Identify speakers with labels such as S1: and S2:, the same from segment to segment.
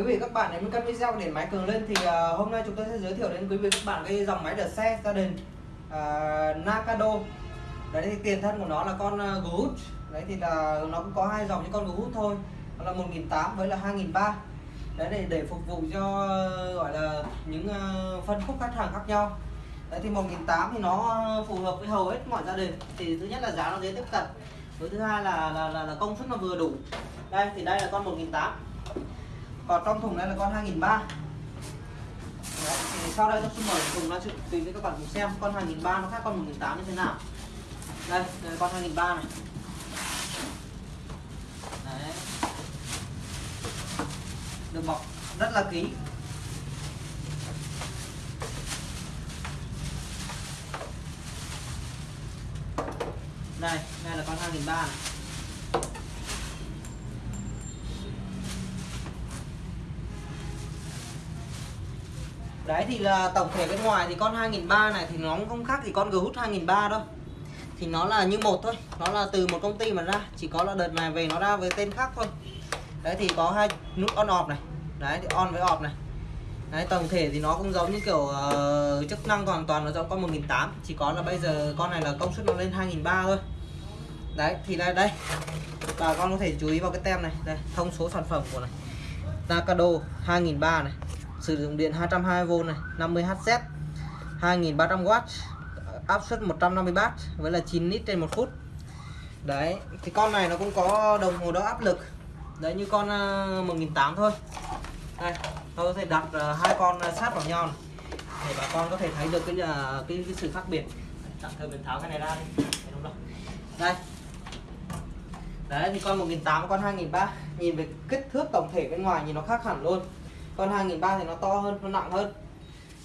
S1: quý vị các bạn nếu cân video để máy cường lên thì uh, hôm nay chúng tôi sẽ giới thiệu đến quý vị các bạn cái dòng máy đợt xe gia đình uh, Nakado. Đấy thì tiền thân của nó là con à, uh, Gohut đấy thì là nó cũng có hai dòng như con Gohut thôi. Đó là 1.800 với là 2.300 đấy để để phục vụ cho uh, gọi là những uh, phân khúc khách hàng khác nhau. Đấy thì 1.800 thì nó phù hợp với hầu hết mọi gia đình. Thì thứ nhất là giá nó dễ tiếp cận. Với thứ hai là là, là, là công suất nó vừa đủ. Đây thì đây là con 1.800 còn trong thùng này là con 2003 Đấy, thì sau đây tôi xin mời thùng nói chuyện tùy với các bạn cùng xem con 2003 nó khác con 1008 như thế nào. Đây, đây là con 2003 này. Đấy. được bọc rất là kỹ. Đây đây là con 2003 này. Đấy thì là tổng thể bên ngoài thì con 2003 này thì nó cũng không khác thì con Ghost 2003 đâu. Thì nó là như một thôi nó là từ một công ty mà ra chỉ có là đợt này về nó ra với tên khác thôi. Đấy thì có hai nút on off này. Đấy thì on với off này. Đấy tổng thể thì nó cũng giống như kiểu uh, chức năng hoàn toàn nó giống con 1008 chỉ có là bây giờ con này là công suất nó lên 2003 thôi. Đấy thì đây đây. Bà con có thể chú ý vào cái tem này. Đây thông số sản phẩm của này. Nakado 2003 này sử dụng điện 220V này 50Hz 2300W áp suất 150W với là 9 lít trên một phút. Đấy thì con này nó cũng có đồng hồ đo áp lực. Đấy như con ờ, uh, 1008 thôi. Đây tôi có thể đặt uh, hai con ờ, sát vào nhau này. để bà con có thể thấy được cái uh, cái, cái sự khác biệt. Tạm thời mình tháo cái này ra đi. Đúng rồi đây. Đấy thì con 1008 con 2003 nhìn về kích thước tổng thể bên ngoài nhìn nó khác hẳn luôn con 2003 thì nó to hơn nó nặng hơn.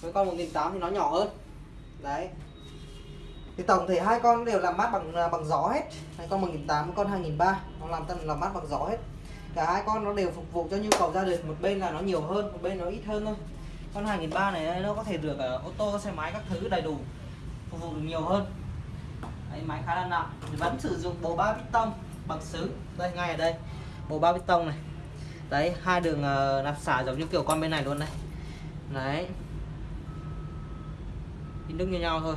S1: Với con 1008 thì nó nhỏ hơn. Đấy. Thì tổng thể hai con đều làm mát bằng à, bằng gió hết. Hai con 1008 con 2003 nó làm tân làm mát bằng gió hết. Cả hai con nó đều phục vụ cho nhu cầu gia đình. Một bên là nó nhiều hơn một bên nó ít hơn thôi. Con 2003 này nó có thể được cả ô tô xe máy các thứ đầy đủ phục vụ được nhiều hơn. Đấy, máy khá là nặng. Vẫn sử dụng bộ ba piston bằng sứ đây ngay ở đây. Bộ ba piston này đấy hai đường ờ, uh, nạp xả giống như kiểu con bên này luôn này. Đấy. In đức như nhau thôi.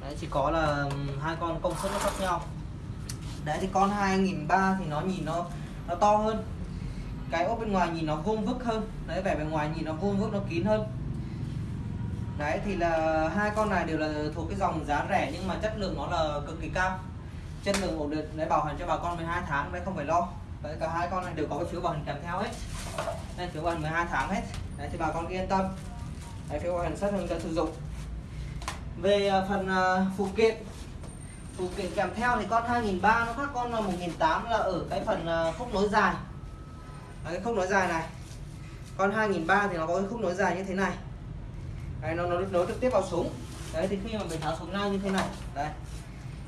S1: Đấy chỉ có là hai con công suất nó khác nhau. Đấy thì con 2003 thì nó nhìn nó nó to hơn. Cái ốp bên ngoài nhìn nó vuông vức hơn. Đấy vẻ bên ngoài nhìn nó vuông vức nó kín hơn. Đấy thì là hai con này đều là thuộc cái dòng giá rẻ nhưng mà chất lượng nó là cực kỳ cao. Chất lượng ổn định. Đấy bảo hành cho bà con 12 tháng đấy không phải lo đấy cả hai con này đều có cái phiếu bảo hành kèm theo hết đây phiếu bảo hành 12 tháng hết đấy thì bà con yên tâm. Đấy, phiếu bảo hành sát hướng dẫn sử dụng. Về à, phần à, phụ kiện. Phụ kiện kèm theo thì con 2003 nó khác con 1008 là ở cái phần à, khúc nối dài. Đấy, khúc nối dài này. Con 2003 thì nó có cái khúc nối dài như thế này. Đấy, nó nó nối trực tiếp vào súng. Đấy thì khi mà mình tháo súng ra như thế này. Đây.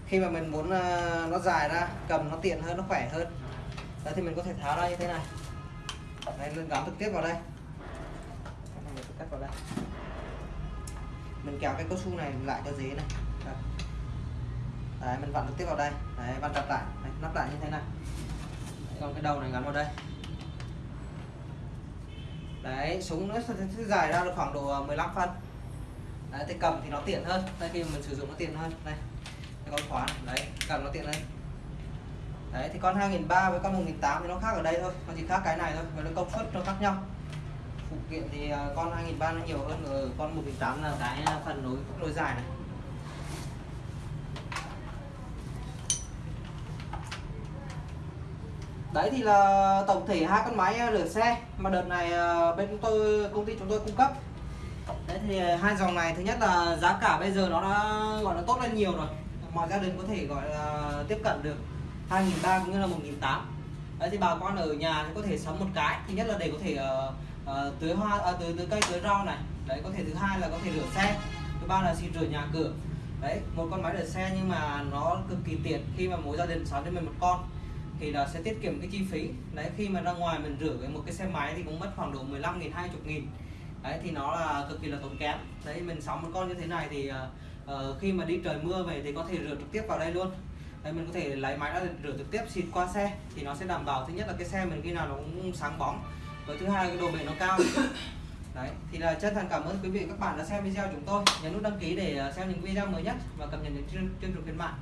S1: Khi mà mình muốn uh, nó dài ra cầm nó tiện hơn nó khỏe hơn đấy thì mình có thể tháo ra như thế này. Đấy, mình gắn trực tiếp vào đây. Mình cắt vào đây. Mình kéo cái cao su này lại cho dế này. Đấy. Mình vặn trực tiếp vào đây. Đấy vặn chặt lại. Đấy, nắp lại như thế này. Đấy, còn cái đầu này gắn vào đây. Đấy súng nó sẽ dài ra được khoảng độ ờ, 15 phân. Đấy thì cầm thì nó tiện hơn. Đây khi mình sử dụng nó tiện hơn. Đây. Cái con khóa này. đấy cầm nó tiện hơn đấy, thì con 2003 với con 1008 thì nó khác ở đây thôi, nó chỉ khác cái này thôi, và nó công suất nó khác nhau. Phụ kiện thì à, con 2003 nó nhiều hơn ở con 1008 là cái phần nối nối dài này. Đấy thì là tổng thể hai con máy à, rửa xe mà đợt này à, bên chúng tôi, công ty chúng tôi cung cấp. Đấy thì hai dòng này, thứ nhất là giá cả bây giờ nó đã, gọi là tốt lên nhiều rồi. Mọi gia đình có thể, gọi là, tiếp cận được. 2003 cũng như là 1008 đấy thì bà con ở nhà thì có thể sắm một cái. Thứ nhất là để có thể uh, uh, tưới hoa uh, tưới, tưới cây tưới rau này. Đấy có thể thứ hai là có thể rửa xe. Thứ ba là xịt rửa nhà cửa. Đấy một con máy rửa xe nhưng mà nó cực kỳ tiện khi mà mỗi gia đình sắm cho mình một con. Thì là sẽ tiết kiệm cái chi phí. Đấy khi mà ra ngoài mình rửa cái một cái xe máy thì cũng mất khoảng độ 15 nghìn 20 nghìn. Đấy thì nó là cực kỳ là tốn kém. Đấy mình sắm một con như thế này thì uh, khi mà đi trời mưa về thì có thể rửa trực tiếp vào đây luôn đây mình có thể lấy máy ra rửa trực tiếp xịt qua xe thì nó sẽ đảm bảo thứ nhất là cái xe mình khi nào nó cũng sáng bóng. Với thứ hai là cái độ bền nó cao. Đấy thì là chân thành cảm ơn quý vị và các bạn đã xem video chúng tôi. Nhấn nút đăng ký để xem những video mới nhất và cập nhật những chương trình khuyến mại